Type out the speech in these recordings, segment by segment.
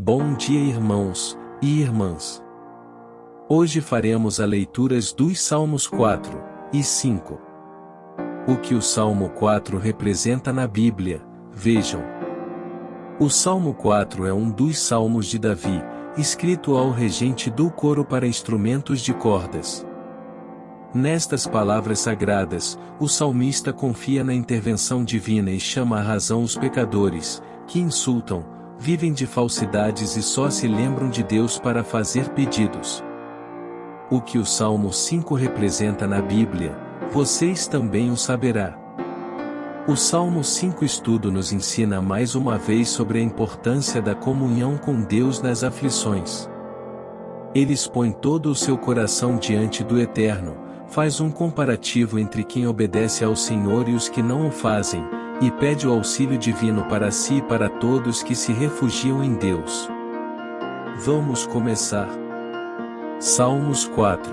Bom dia irmãos e irmãs. Hoje faremos a leituras dos Salmos 4 e 5. O que o Salmo 4 representa na Bíblia, vejam. O Salmo 4 é um dos salmos de Davi, escrito ao regente do coro para instrumentos de cordas. Nestas palavras sagradas, o salmista confia na intervenção divina e chama à razão os pecadores, que insultam, vivem de falsidades e só se lembram de Deus para fazer pedidos. O que o Salmo 5 representa na Bíblia, vocês também o saberá. O Salmo 5 estudo nos ensina mais uma vez sobre a importância da comunhão com Deus nas aflições. Ele expõe todo o seu coração diante do Eterno, faz um comparativo entre quem obedece ao Senhor e os que não o fazem, e pede o auxílio divino para si e para todos que se refugiam em Deus. Vamos começar. Salmos 4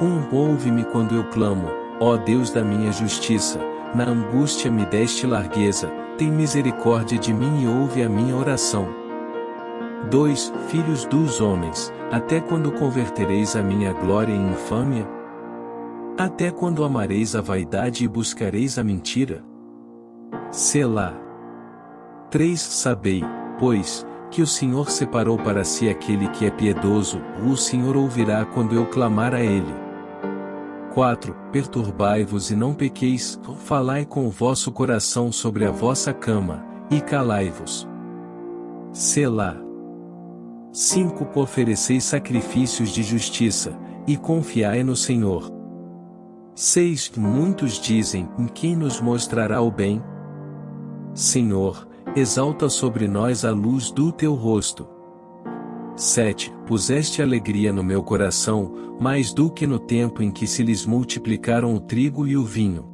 1 Ouve-me quando eu clamo, ó Deus da minha justiça, na angústia me deste largueza, tem misericórdia de mim e ouve a minha oração. 2 Filhos dos homens, até quando convertereis a minha glória em infâmia? Até quando amareis a vaidade e buscareis a mentira? Selá. 3 Sabei, pois, que o Senhor separou para si aquele que é piedoso, o Senhor ouvirá quando eu clamar a ele. 4. Perturbai-vos e não pequeis, falai com o vosso coração sobre a vossa cama, e calai-vos. Selá. 5. Ofereceis sacrifícios de justiça, e confiai no Senhor. 6. Muitos dizem, quem nos mostrará o bem? Senhor, exalta sobre nós a luz do teu rosto. 7. Puseste alegria no meu coração, mais do que no tempo em que se lhes multiplicaram o trigo e o vinho.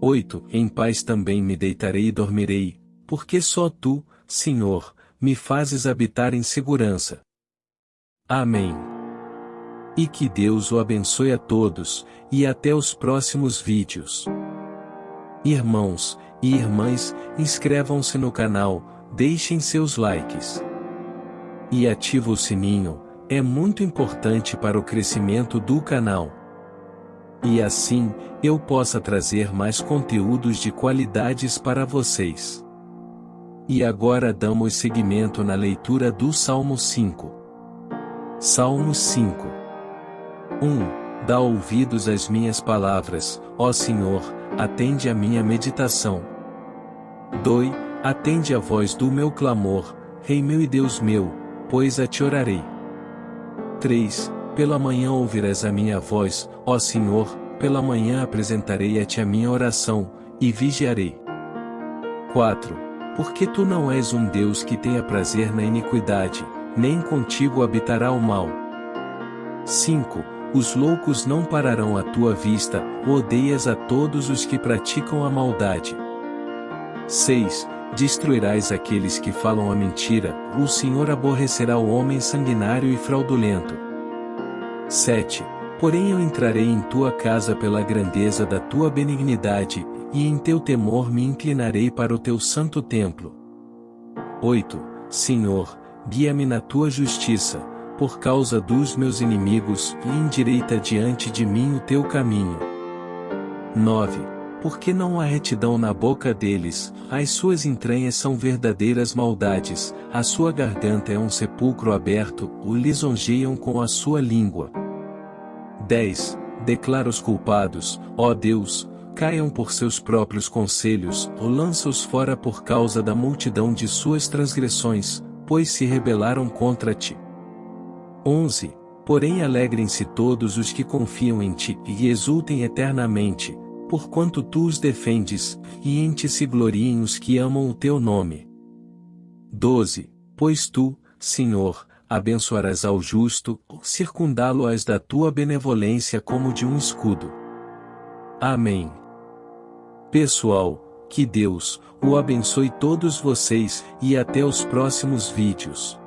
8. Em paz também me deitarei e dormirei, porque só tu, Senhor, me fazes habitar em segurança. Amém. E que Deus o abençoe a todos, e até os próximos vídeos. Irmãos, e irmãs, inscrevam-se no canal, deixem seus likes. E ative o sininho, é muito importante para o crescimento do canal. E assim, eu possa trazer mais conteúdos de qualidades para vocês. E agora damos seguimento na leitura do Salmo 5. Salmo 5 1. Dá ouvidos às minhas palavras, ó Senhor, atende a minha meditação. 2. Atende a voz do meu clamor, Rei meu e Deus meu, pois a te orarei. 3. Pela manhã ouvirás a minha voz, ó Senhor, pela manhã apresentarei a ti a minha oração, e vigiarei. 4. Porque tu não és um Deus que tenha prazer na iniquidade, nem contigo habitará o mal. 5 os loucos não pararão à tua vista, odeias a todos os que praticam a maldade. 6. Destruirás aqueles que falam a mentira, o Senhor aborrecerá o homem sanguinário e fraudulento. 7. Porém eu entrarei em tua casa pela grandeza da tua benignidade, e em teu temor me inclinarei para o teu santo templo. 8. Senhor, guia-me na tua justiça, por causa dos meus inimigos, e endireita diante de mim o teu caminho. 9. Porque não há retidão na boca deles, as suas entranhas são verdadeiras maldades, a sua garganta é um sepulcro aberto, o lisonjeiam com a sua língua. 10. Declara os culpados, ó Deus, caiam por seus próprios conselhos, ou lança-os fora por causa da multidão de suas transgressões, pois se rebelaram contra ti. 11. Porém alegrem-se todos os que confiam em ti e exultem eternamente, porquanto tu os defendes, e em ti se gloriem os que amam o teu nome. 12. Pois tu, Senhor, abençoarás ao justo, circundá-lo-ás da tua benevolência como de um escudo. Amém. Pessoal, que Deus o abençoe todos vocês e até os próximos vídeos.